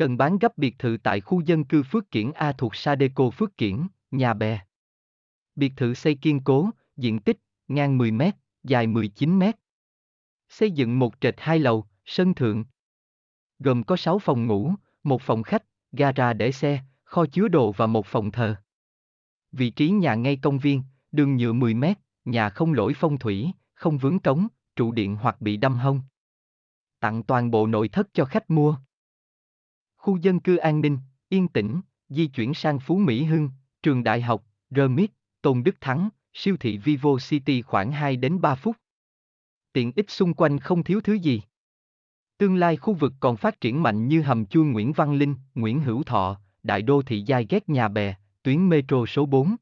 Cần bán gấp biệt thự tại khu dân cư Phước Kiển A thuộc Sadeco Phước Kiển, Nhà Bè. Biệt thự xây kiên cố, diện tích, ngang 10 m, dài 19 m. Xây dựng một trệt hai lầu, sân thượng. Gồm có 6 phòng ngủ, một phòng khách, gara để xe, kho chứa đồ và một phòng thờ. Vị trí nhà ngay công viên, đường nhựa 10 m, nhà không lỗi phong thủy, không vướng cống, trụ điện hoặc bị đâm hông. Tặng toàn bộ nội thất cho khách mua. Khu dân cư an ninh, yên tĩnh, di chuyển sang Phú Mỹ Hưng, trường đại học, Remit, Tôn Đức Thắng, siêu thị Vivo City khoảng 2 đến 3 phút. Tiện ích xung quanh không thiếu thứ gì. Tương lai khu vực còn phát triển mạnh như hầm chui Nguyễn Văn Linh, Nguyễn Hữu Thọ, đại đô thị giai ghét nhà bè, tuyến metro số 4.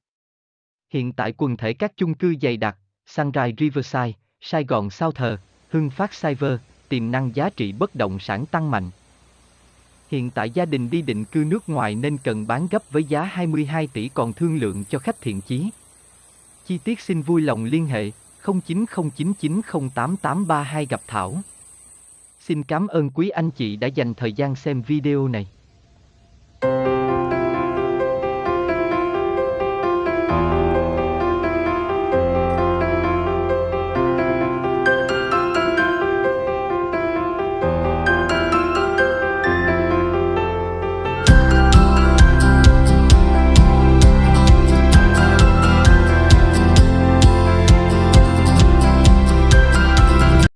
Hiện tại quần thể các chung cư dày đặc, Sunrise Riverside, Sài Gòn Sao Thờ, Hưng Phát Cyber, tiềm năng giá trị bất động sản tăng mạnh. Hiện tại gia đình đi định cư nước ngoài nên cần bán gấp với giá 22 tỷ còn thương lượng cho khách thiện chí. Chi tiết xin vui lòng liên hệ 0909908832 gặp Thảo. Xin cảm ơn quý anh chị đã dành thời gian xem video này.